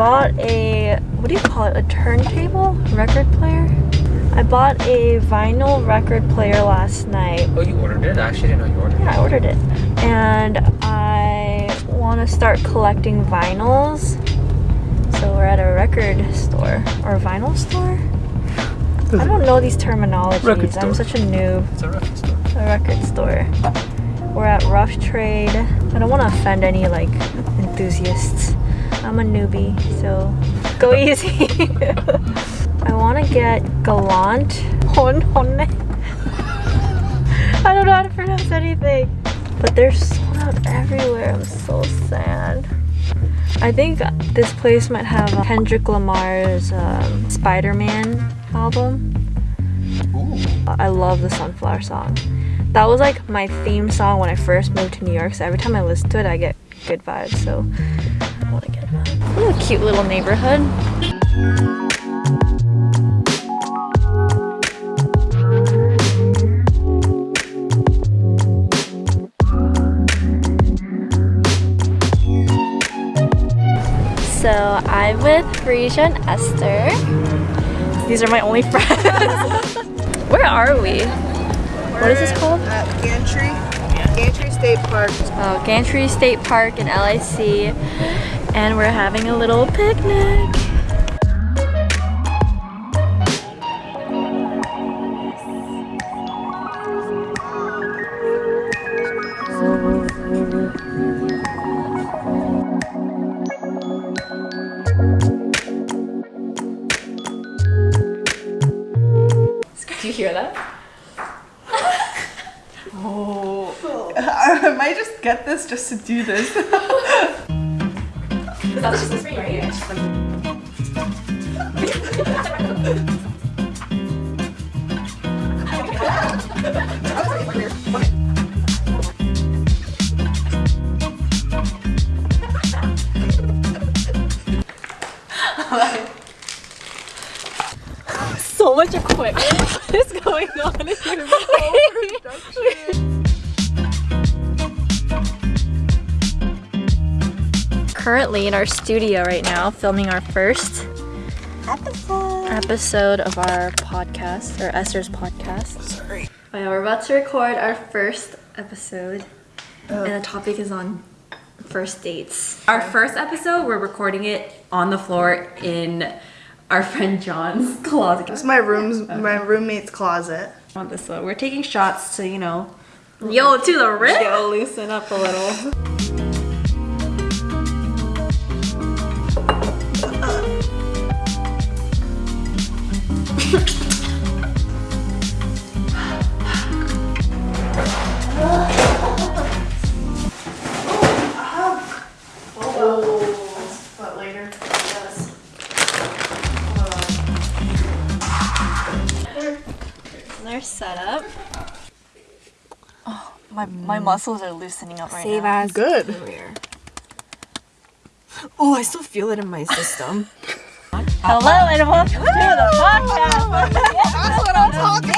bought a, what do you call it, a turntable? Record player? I bought a vinyl record player last night. Oh, you ordered it? I actually didn't know you ordered it. Yeah, I ordered it. And I want to start collecting vinyls. So we're at a record store or a vinyl store. I don't know these terminologies. I'm such a noob. It's a record store. A record store. We're at Rough Trade. I don't want to offend any like enthusiasts. I'm a newbie, so go easy. I want to get Galant. Hon honne. I don't know how to pronounce anything. But they're sold out everywhere. I'm so sad. I think this place might have Kendrick Lamar's um, Spider-Man album. Ooh. I love the Sunflower song. That was like my theme song when I first moved to New York. So every time I listen to it, I get good vibes. So To get that. Ooh, cute little neighborhood. So I'm with Frisia and Esther. These are my only friends. Where are we? What is this called? At Gantry, Gantry State Park. Oh, Gantry State Park in LIC. And we're having a little picnic. Do you hear that? oh. I might just get this just to do this. That's just the right here. So much equipment is going on here. Currently in our studio right now, filming our first episode of our podcast, or Esther's podcast. Sorry. Oh yeah, we're about to record our first episode, oh. and the topic is on first dates. Our first episode, we're recording it on the floor in our friend John's closet. It's my room's my roommate's closet. On this one, we're taking shots to you know Yo, to the rim. go loosen up a little. my my mm. muscles are loosening up right now. as Good. Oh, I still feel it in my system. Hello and welcome to the podcast. That's what I'm talking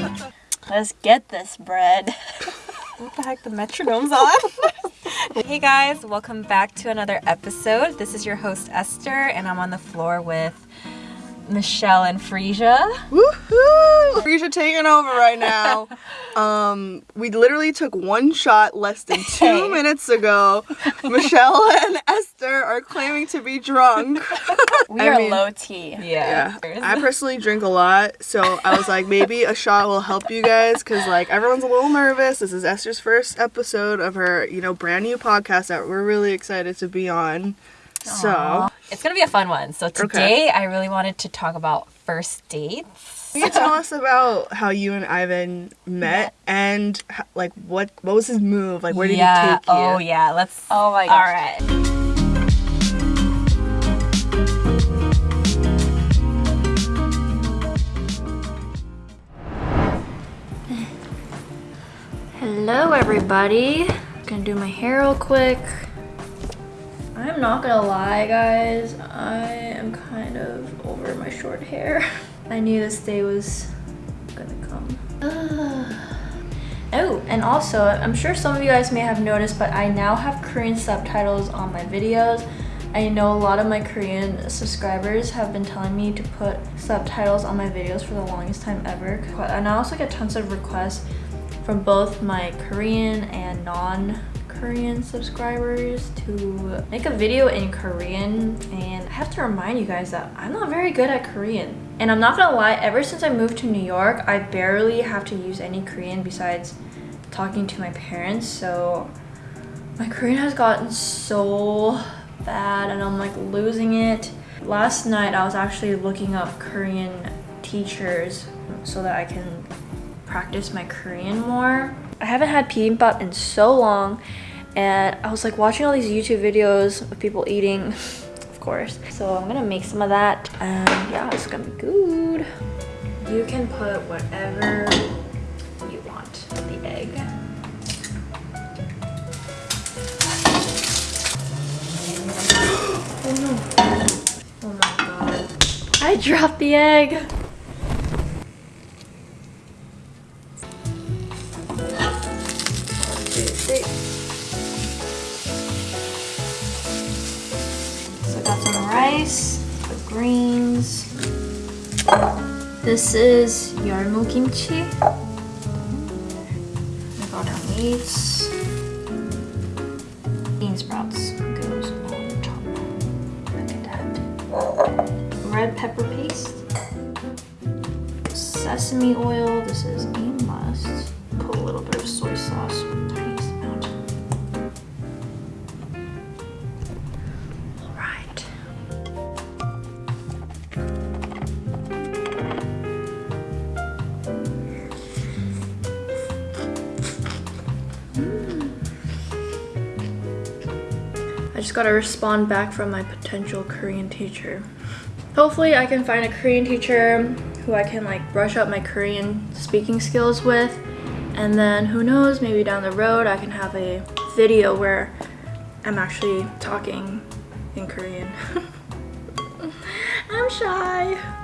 about. Let's get this bread. What the heck? The metronome's on. hey guys, welcome back to another episode. This is your host Esther, and I'm on the floor with Michelle and Frisia. Woohoo! Frisia taking over right now. Um, we literally took one shot less than two Hey. minutes ago. Michelle and Esther are claiming to be drunk. We I are mean- low T. Yeah, I personally drink a lot, so I was like, maybe a shot will help you guys, cause like everyone's a little nervous. This is Esther's first episode of her, you know, brand new podcast that we're really excited to be on. So, It's gonna be a fun one. So today, I really wanted to talk about first dates. can you tell us about how you and Ivan met and h- like what what was his move? Like, where did yeah. he take you? Oh yeah. Let's. Oh my All gosh. right. Hello, everybody. Gonna do my hair real quick. I'm not gonna lie, guys. I am kind of over my short hair. I knew this day was gonna come. oh. And also, I'm sure some of you guys may have noticed, but I now have Korean subtitles on my videos. I know a lot of my Korean subscribers have been telling me to put subtitles on my videos for the longest time ever. And I also get tons of requests from both my Korean and non Korean subscribers to make a video in Korean and I have to remind you guys that I'm not very good at Korean. And I'm not gonna lie, ever since I moved to New York, I barely have to use any Korean besides talking to my parents. So my Korean has gotten so bad and I'm like losing it. Last night I was actually looking up Korean teachers so that I can practice my Korean more. I haven't had bibimbap in so long and I was like watching all these YouTube videos of people eating, of course. So I'm gonna make some of that and yeah, it's gonna be good. You can put whatever you want, in the egg. Oh no. Oh my god. I dropped the egg. This is yeolmu kimchi. I got our meats. Bean sprouts goes on top. Look at that. Red pepper paste. Sesame oil. This is a I just gotta respond back from my potential Korean teacher. Hopefully I can find a Korean teacher who I can like brush up my Korean speaking skills with and then who knows maybe down the road I can have a video where I'm actually talking in Korean. I'm shy.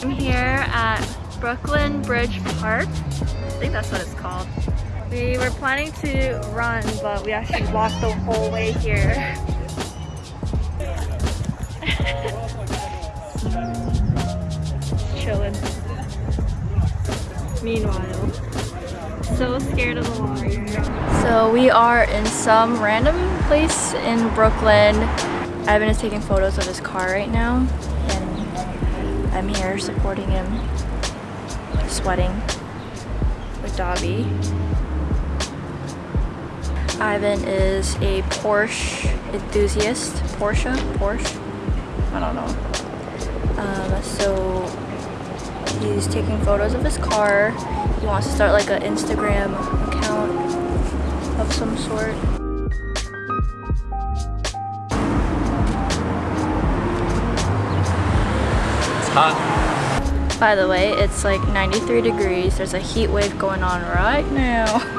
I'm here at Brooklyn Bridge Park. I think that's what it's called. We were planning to run, but we actually walked the whole way here. Chilling. Meanwhile, so scared of the water. So we are in some random place in Brooklyn. Evan is taking photos of his car right now, I'm here supporting him, sweating with Dobby. Ivan is a Porsche enthusiast. Porsche? Porsche? I don't know. Um, so he's taking photos of his car. He wants to start like an Instagram account of some sort. Hot. By the way, it's like 93 degrees. There's a heat wave going on right now.